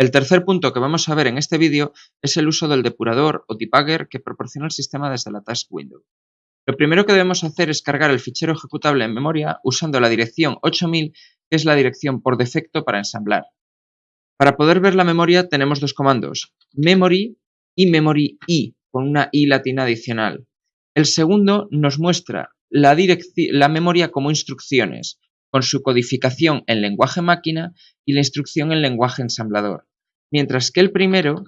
El tercer punto que vamos a ver en este vídeo es el uso del depurador o debugger que proporciona el sistema desde la Task Window. Lo primero que debemos hacer es cargar el fichero ejecutable en memoria usando la dirección 8000, que es la dirección por defecto para ensamblar. Para poder ver la memoria tenemos dos comandos, memory y memory i, con una i latina adicional. El segundo nos muestra la, la memoria como instrucciones, con su codificación en lenguaje máquina y la instrucción en lenguaje ensamblador, mientras que el primero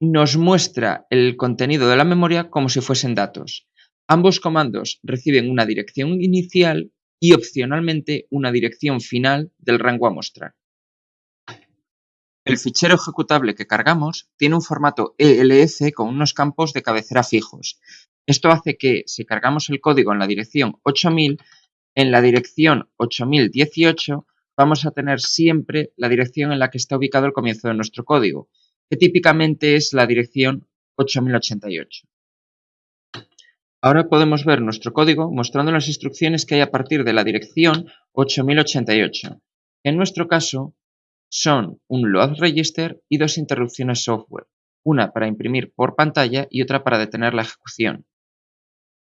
nos muestra el contenido de la memoria como si fuesen datos. Ambos comandos reciben una dirección inicial y opcionalmente una dirección final del rango a mostrar. El fichero ejecutable que cargamos tiene un formato ELF con unos campos de cabecera fijos. Esto hace que si cargamos el código en la dirección 8000, en la dirección 8018 vamos a tener siempre la dirección en la que está ubicado el comienzo de nuestro código, que típicamente es la dirección 8088. Ahora podemos ver nuestro código mostrando las instrucciones que hay a partir de la dirección 8088. En nuestro caso son un load register y dos interrupciones software, una para imprimir por pantalla y otra para detener la ejecución.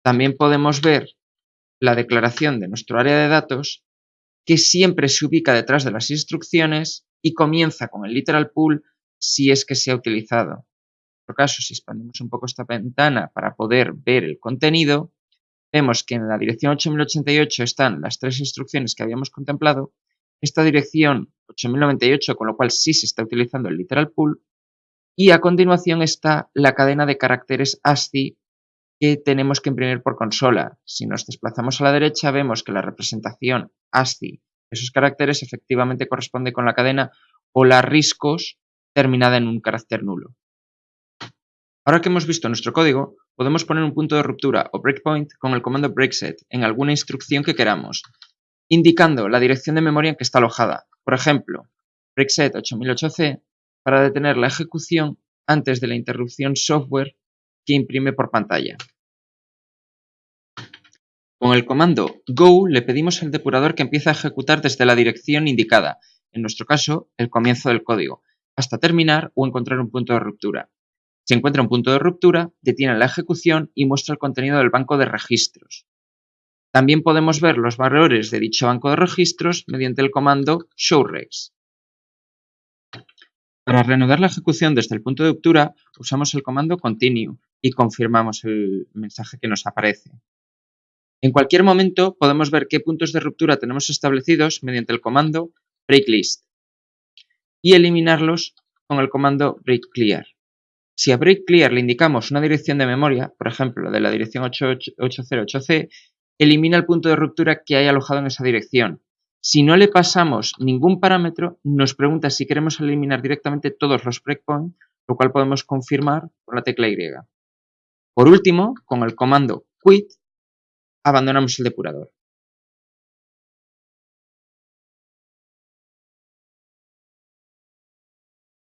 También podemos ver la declaración de nuestro área de datos que siempre se ubica detrás de las instrucciones y comienza con el literal pool si es que se ha utilizado. En otro caso, si expandimos un poco esta ventana para poder ver el contenido, vemos que en la dirección 8088 están las tres instrucciones que habíamos contemplado, esta dirección 8098, con lo cual sí se está utilizando el literal pool, y a continuación está la cadena de caracteres ASCII que tenemos que imprimir por consola. Si nos desplazamos a la derecha vemos que la representación ASCII de esos caracteres efectivamente corresponde con la cadena hola riscos terminada en un carácter nulo. Ahora que hemos visto nuestro código, podemos poner un punto de ruptura o breakpoint con el comando breakset en alguna instrucción que queramos, indicando la dirección de memoria en que está alojada. Por ejemplo, breakset 8008C para detener la ejecución antes de la interrupción software que imprime por pantalla. Con el comando go le pedimos al depurador que empiece a ejecutar desde la dirección indicada, en nuestro caso, el comienzo del código, hasta terminar o encontrar un punto de ruptura. Si encuentra un punto de ruptura, detiene la ejecución y muestra el contenido del banco de registros. También podemos ver los valores de dicho banco de registros mediante el comando showregs. Para reanudar la ejecución desde el punto de ruptura, usamos el comando continue y confirmamos el mensaje que nos aparece. En cualquier momento podemos ver qué puntos de ruptura tenemos establecidos mediante el comando breaklist y eliminarlos con el comando breakClear. Si a breakClear le indicamos una dirección de memoria, por ejemplo, de la dirección 808C, elimina el punto de ruptura que hay alojado en esa dirección. Si no le pasamos ningún parámetro, nos pregunta si queremos eliminar directamente todos los breakpoints, lo cual podemos confirmar con la tecla Y. Por último, con el comando quit, abandonamos el depurador.